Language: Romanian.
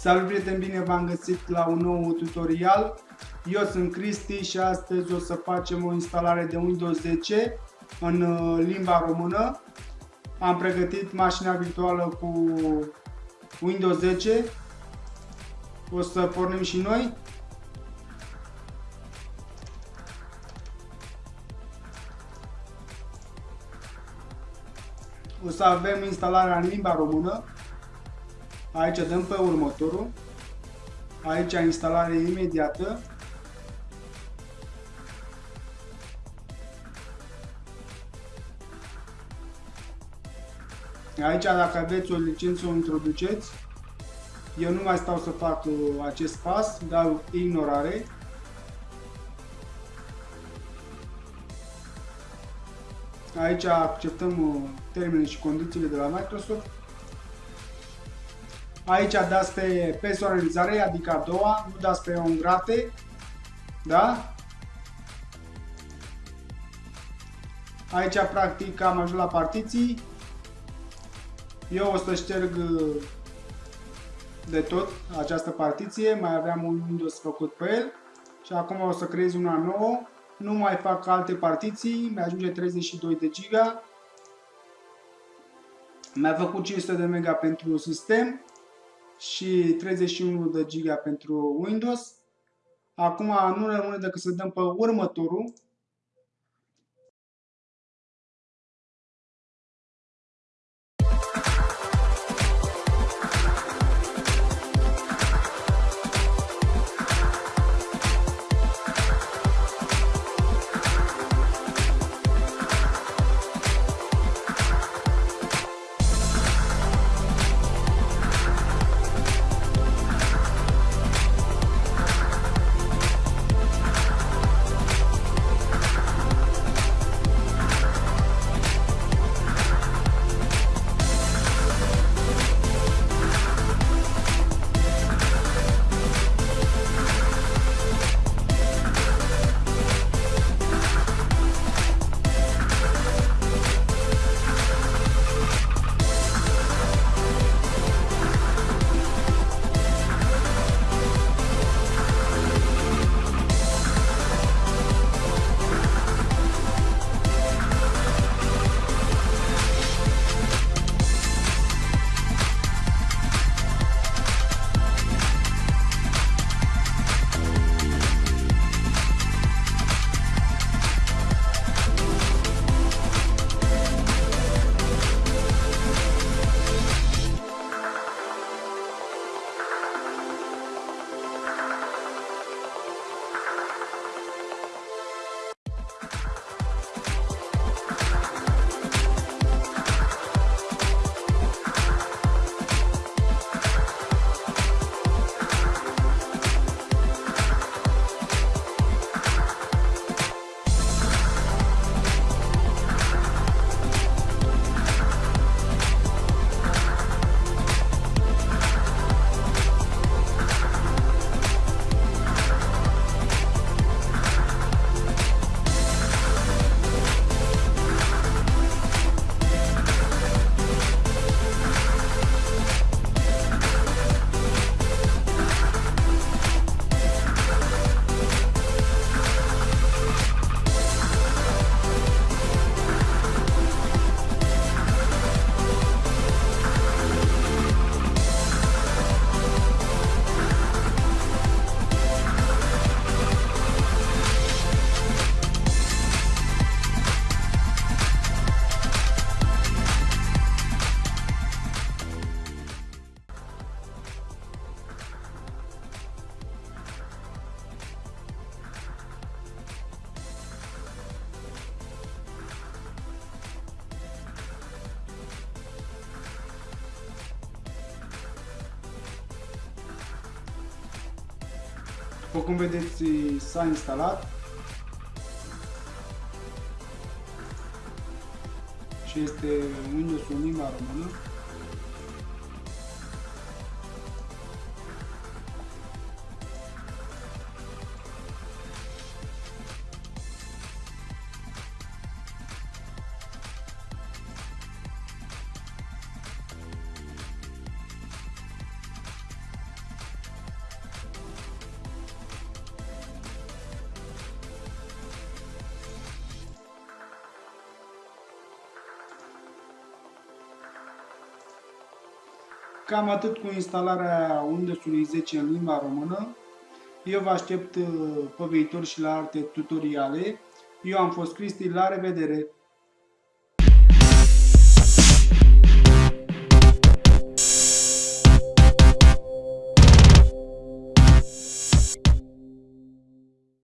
Salut prieteni, bine v-am găsit la un nou tutorial. Eu sunt Cristi și astăzi o să facem o instalare de Windows 10 în uh, limba română. Am pregătit mașina virtuală cu Windows 10. O să pornim și noi. O să avem instalarea în limba română. Aici dăm pe următorul. Aici instalare imediată. Aici dacă aveți o licență o introduceți. Eu nu mai stau să fac uh, acest pas, dau ignorare. Aici acceptăm uh, termenele și condițiile de la Microsoft. Aici dați pe personalizare, adică a doua, nu dați pe on grate. Da? Aici practic am ajuns la partiții. Eu o să șterg uh, de tot această partiție, mai aveam un Windows făcut pe el și acum o să creez una nouă. Nu mai fac alte partiții, mi-ajunge 32 de giga. Mi-a făcut 500 de mega pentru sistem și 31 de giga pentru Windows. Acum nu rămâne decât să dăm pe următorul După cum vedeți, s-a instalat. Și este Windows în limba română. Cam atât cu instalarea Windows-ului 10 în limba română. Eu vă aștept uh, pe viitor și la alte tutoriale. Eu am fost Cristi, la revedere!